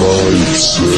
night.